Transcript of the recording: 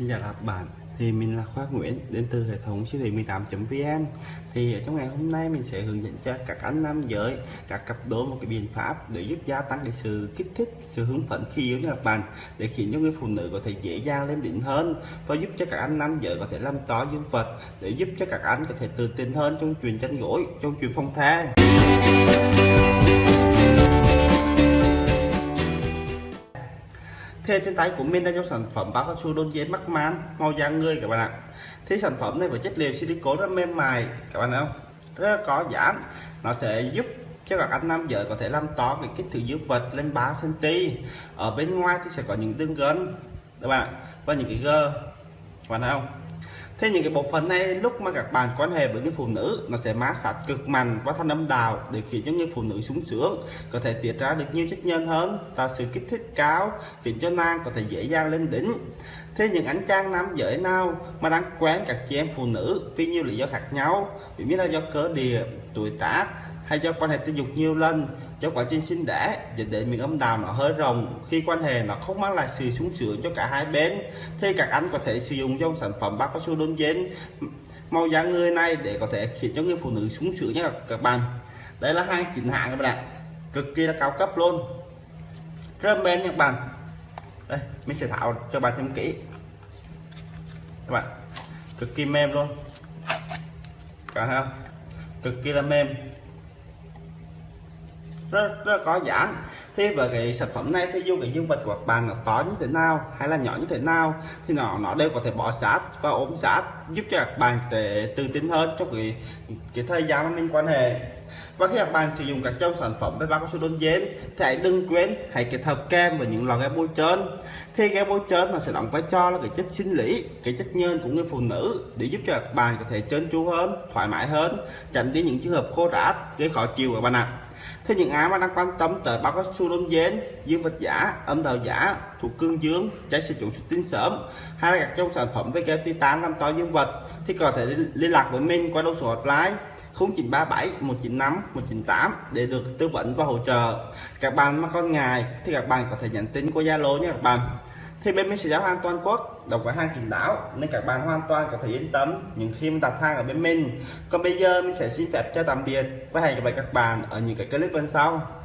Xin chào các bạn. Thì mình là Khoa Nguyễn, đến từ hệ thống siêu thị 18.vn thì ở trong ngày hôm nay mình sẽ hướng dẫn cho các anh nam giới, các cặp đôi một cái biện pháp để giúp gia tăng cái sự kích thích, sự hứng phấn khi yêu nha các bạn, để khiến cho người phụ nữ có thể dễ dàng lên đỉnh hơn và giúp cho các anh nam giới có thể làm to dương vật, để giúp cho các anh có thể tự tin hơn trong chuyện tranh gối, trong chuyện phong thai Thì trên tay của mình đang trong sản phẩm bao cao su đôn dến mắc man màu da người các bạn ạ. Thì sản phẩm này với chất liệu silicon rất mềm mại, các bạn không? Rất là có giãn nó sẽ giúp cho các anh nam giới có thể làm to cái kích thước dương vật lên 3 cm. Ở bên ngoài thì sẽ có những đường gân, các bạn và những cái gơ, các bạn thấy không? Thế những cái bộ phận này, lúc mà các bạn quan hệ với những phụ nữ, nó sẽ mát sát cực mạnh và thanh âm đào để khiến cho những phụ nữ sung sướng, có thể tiết ra được nhiều chất nhân hơn, tạo sự kích thích cao, khiến cho nàng có thể dễ dàng lên đỉnh. Thế những anh chàng nam giới nào mà đang quen các chị em phụ nữ vì nhiều lý do khác nhau, ví như là do cớ địa, tuổi tác, hay do quan hệ tình dục nhiều lần cho quá trình sinh đẻ dẫn đến miệng âm đạo nó hơi rộng khi quan hệ nó không mang lại sự sung sướng cho cả hai bên, thì các anh có thể sử dụng trong sản phẩm bác cao su đôn dên màu da người này để có thể khiến cho người phụ nữ sung sướng nhé các bạn. Đây là hai chính hãng các bạn ạ. Cực kỳ là cao cấp luôn. Rất mềm các bạn. Đây, mình sẽ tháo cho bạn xem kỹ. Các bạn, cực kỳ mềm luôn. Cả không? Cực kỳ là mềm rất, rất có giãn thế với cái sản phẩm này thì dù cái dương vật của bạn là to như thế nào hay là nhỏ như thế nào thì nó nó đều có thể bỏ sát và ốm sát giúp cho các bạn để tự tin hơn trong cái cái thời gian mà mình quan hệ. Và khi các bạn sử dụng các trong sản phẩm với bao cao su đôn dến thì hãy đừng quên hãy kết hợp kem và những loại kem bôi trơn. Thì cái bôi trơn nó sẽ đóng vai trò là cái chất sinh lý cái chất nhơn của người phụ nữ để giúp cho các bạn có thể trơn tru hơn thoải mái hơn tránh đi những trường hợp khô rát gây khó chịu các bạn ạ. à thế những ai mà đang quan tâm tới bao cao su đôn dến, dương vật giả, âm đạo giả, thuộc cương dương, trái sử dụng xuất tinh sớm hay là các trong sản phẩm với cái titan làm to dương vật, thì có thể liên lạc với mình qua đầu số hotline 0937 195 198 để được tư vấn và hỗ trợ. Các bạn mà con ngài thì các bạn có thể nhắn tin qua Zalo nhé các bạn thì bên mình sẽ giao hàng toàn quốc, độc với hàng kín đáo nên các bạn hoàn toàn có thể yên tâm những khi mình đặt hàng ở bên mình. Còn bây giờ mình sẽ xin phép cho tạm biệt và hẹn gặp lại các bạn ở những cái clip bên sau.